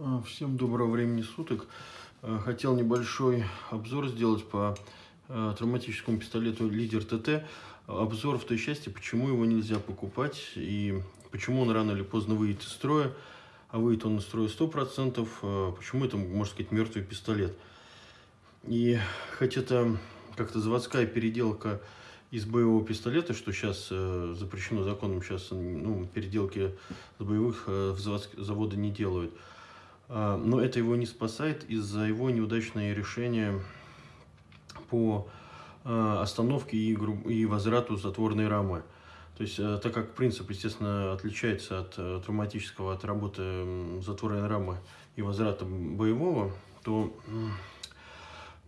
А, всем доброго времени суток. А, хотел небольшой обзор сделать по а, травматическому пистолету Лидер ТТ. Обзор в той части, почему его нельзя покупать и почему он рано или поздно выйдет из строя. А выйдет он из строя 100%. Почему это, можно сказать, мертвый пистолет. И хоть это как-то заводская переделка из боевого пистолета, что сейчас э, запрещено законом, сейчас ну, переделки с боевых э, в заводы не делают. А, но это его не спасает из-за его неудачное решение по а, остановке и, и возврату затворной рамы. То есть, э, так как принцип, естественно, отличается от э, травматического, от работы затворной рамы и возврата боевого, то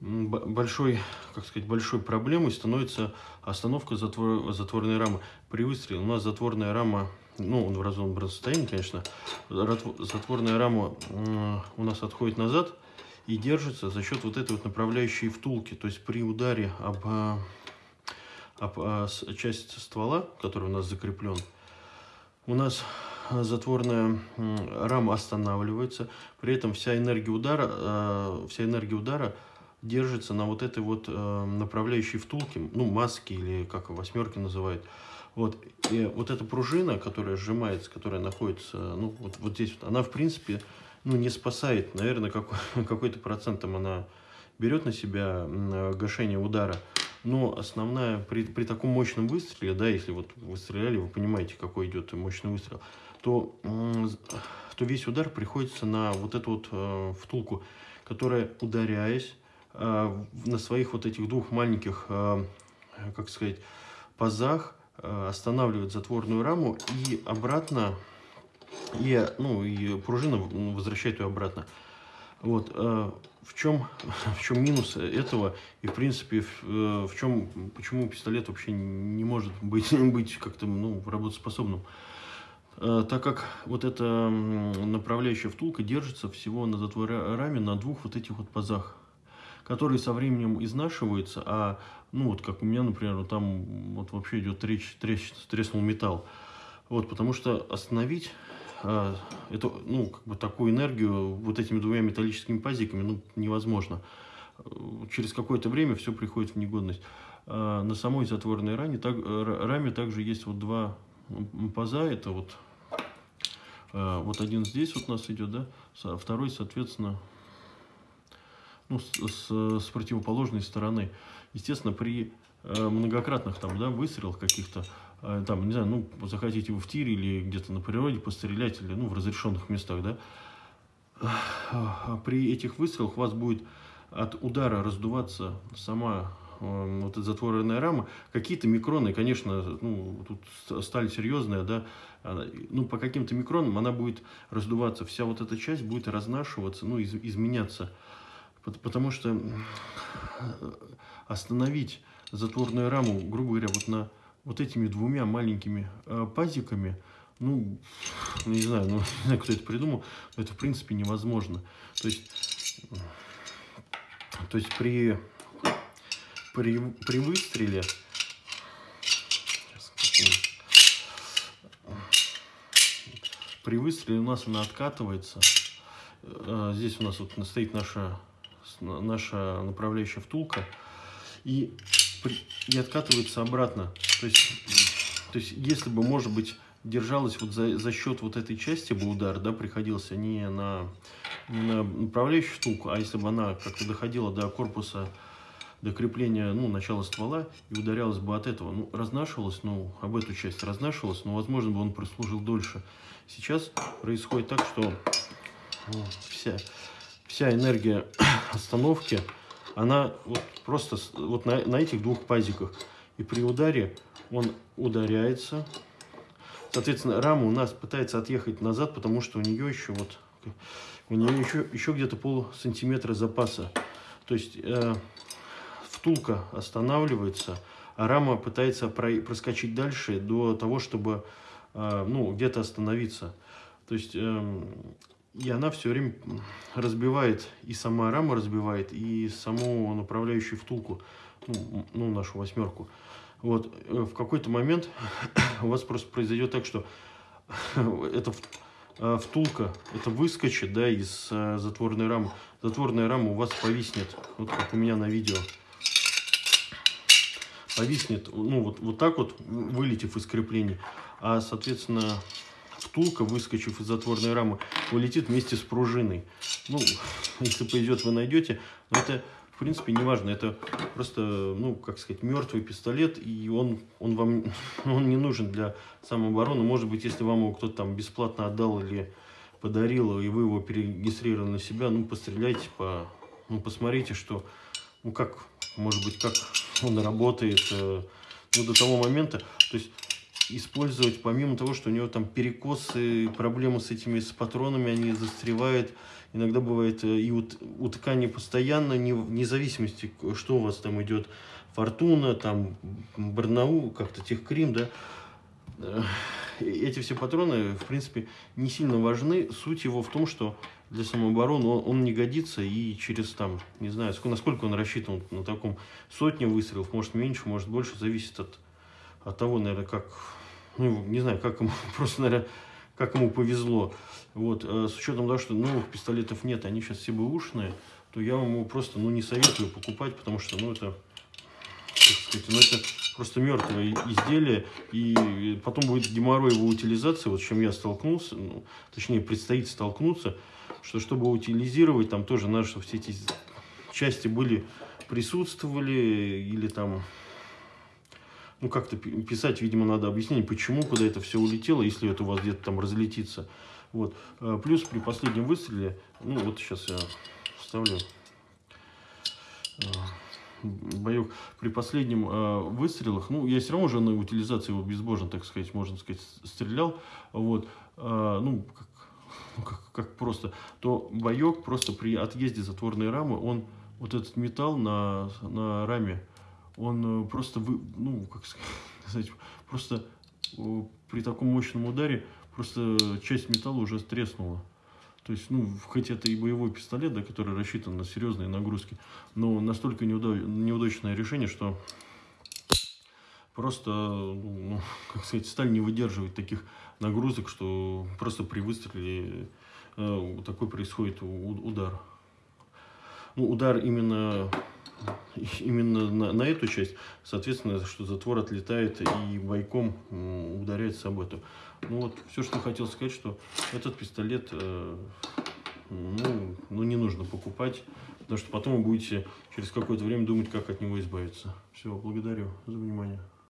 большой, как сказать, большой проблемой становится остановка затвор, затворной рамы. При выстреле у нас затворная рама ну, он в разумном состоянии, конечно, затворная рама у нас отходит назад и держится за счет вот этой вот направляющей втулки. То есть при ударе об, а, об а, часть ствола, который у нас закреплен, у нас затворная рама останавливается, при этом вся энергия удара, а, вся энергия удара держится на вот этой вот направляющей втулке, ну, маске или как восьмерки называют. Вот, и вот эта пружина, которая сжимается, которая находится, ну, вот, вот здесь, вот, она, в принципе, ну, не спасает. Наверное, какой, какой-то процентом она берет на себя гашение удара. Но основная, при, при таком мощном выстреле, да, если вот вы стреляли, вы понимаете, какой идет мощный выстрел, то, то весь удар приходится на вот эту вот э, втулку, которая, ударяясь э, на своих вот этих двух маленьких, э, как сказать, пазах, Э, останавливает затворную раму и обратно, и, ну, и пружина возвращает ее обратно. Вот, э, в чем, в чем минус этого и, в принципе, в, э, в чем, почему пистолет вообще не может быть, быть как-то, ну, работоспособным. Так как вот эта направляющая втулка держится всего на затворе раме на двух вот этих вот пазах которые со временем изнашиваются, а, ну, вот как у меня, например, там вот вообще идет трещ, трещ, треснул металл. Вот, потому что остановить а, эту, ну, как бы такую энергию вот этими двумя металлическими пазиками, ну, невозможно. Через какое-то время все приходит в негодность. А на самой затворной раме, так, раме также есть вот два паза, это вот, а, вот один здесь вот у нас идет, да, второй, соответственно, ну, с, с, противоположной стороны. Естественно, при э, многократных там, да, выстрелах каких-то, э, там, не знаю, ну, захотите вы в тире или где-то на природе пострелять, или, ну, в разрешенных местах, да, а при этих выстрелах у вас будет от удара раздуваться сама э, вот эта затворенная рама, какие-то микроны, конечно, ну, тут стали серьезная, да, ну, по каким-то микронам она будет раздуваться, вся вот эта часть будет разнашиваться, ну, из, изменяться. Потому что остановить затворную раму, грубо говоря, вот на вот этими двумя маленькими э, пазиками, ну, не знаю, ну, не знаю, кто это придумал, но это в принципе невозможно. То есть, то есть при, при, при выстреле при выстреле у нас она откатывается. Э, здесь у нас вот стоит наша наша направляющая втулка, и, и откатывается обратно. То есть, то есть, если бы, может быть, держалась вот за, за счет вот этой части бы удар, да, приходился не на, не на направляющую втулку, а если бы она как-то доходила до корпуса, до крепления, ну, начала ствола и ударялась бы от этого, ну, разнашивалась, ну, об эту часть разнашивалась, но, возможно, бы он прослужил дольше. Сейчас происходит так, что ну, вся, вся энергия остановки, она вот просто вот на, на этих двух пазиках. И при ударе он ударяется. Соответственно, рама у нас пытается отъехать назад, потому что у нее еще вот у нее еще, еще где-то пол сантиметра запаса. То есть э, втулка останавливается, а рама пытается про, проскочить дальше до того, чтобы э, ну, где-то остановиться. То есть э, и она все время разбивает, и сама рама разбивает, и саму направляющую втулку, ну, ну нашу восьмерку. Вот, э, в какой-то момент у вас просто произойдет так, что это, э, втулка, это выскочит, да, из э, затворной рамы. Затворная рама у вас повиснет, вот как у меня на видео. Повиснет, ну, вот, вот так вот, вылетев из креплений. А, соответственно, втулка, выскочив из затворной рамы, улетит вместе с пружиной. Ну, если повезет, вы найдете. Но это в принципе, не важно. Это просто, ну, как сказать, мертвый пистолет, и он, он вам он не нужен для самообороны. Может быть, если вам его кто-то там бесплатно отдал или подарил, и вы его перерегистрировали на себя, ну, постреляйте, по, ну, посмотрите, что, ну, как, может быть, как он работает, э, ну, до того момента. То есть, использовать, помимо того, что у него там перекосы, проблемы с этими с патронами, они застревают, Иногда бывает э, и у, у ткани постоянно, не, вне зависимости, что у вас там идет, фортуна, там, барнаул, как-то техкрим, да, э, эти все патроны, в принципе, не сильно важны. Суть его в том, что для самообороны он, он не годится, и через, там, не знаю, сколько, насколько он рассчитан на таком сотне выстрелов, может меньше, может больше, зависит от, от того, наверное, как, ну, не знаю, как ему, просто, наверное, как ему повезло. Вот, э, с учетом того, что новых пистолетов нет, они сейчас все бэушные, то я вам его просто ну, не советую покупать, потому что ну, это, как сказать, ну, это просто мертвое изделие, и потом будет геморрой его утилизации, вот с чем я столкнулся, ну, точнее предстоит столкнуться, что чтобы утилизировать, там тоже надо, чтобы все эти части были, присутствовали, или там ну, как-то писать, видимо, надо объяснение, почему, куда это все улетело, если это у вас где-то там разлетится. Вот. Э, плюс при последнем выстреле, ну, вот сейчас я вставлю э, боек при последнем э, выстрелах, ну, я все равно уже на утилизации его безбожно, так сказать, можно сказать, стрелял, вот, э, ну, как, как, как просто, то боек просто при отъезде затворной рамы, он, вот этот металл на, на раме, он э, просто, вы, ну, как сказать, просто э, при таком мощном ударе просто часть металла уже треснула. То есть, ну, хоть это и боевой пистолет, да, который рассчитан на серьезные нагрузки, но настолько неудач, неудачное решение, что просто, ну, как сказать, сталь не выдерживает таких нагрузок, что просто при выстреле э, такой происходит удар. Ну, удар именно именно на, на эту часть, соответственно, что затвор отлетает и бойком ударяется об эту. Ну вот, все, что хотел сказать, что этот пистолет, э, ну, ну, не нужно покупать, потому что потом вы будете через какое-то время думать, как от него избавиться. Все, благодарю за внимание.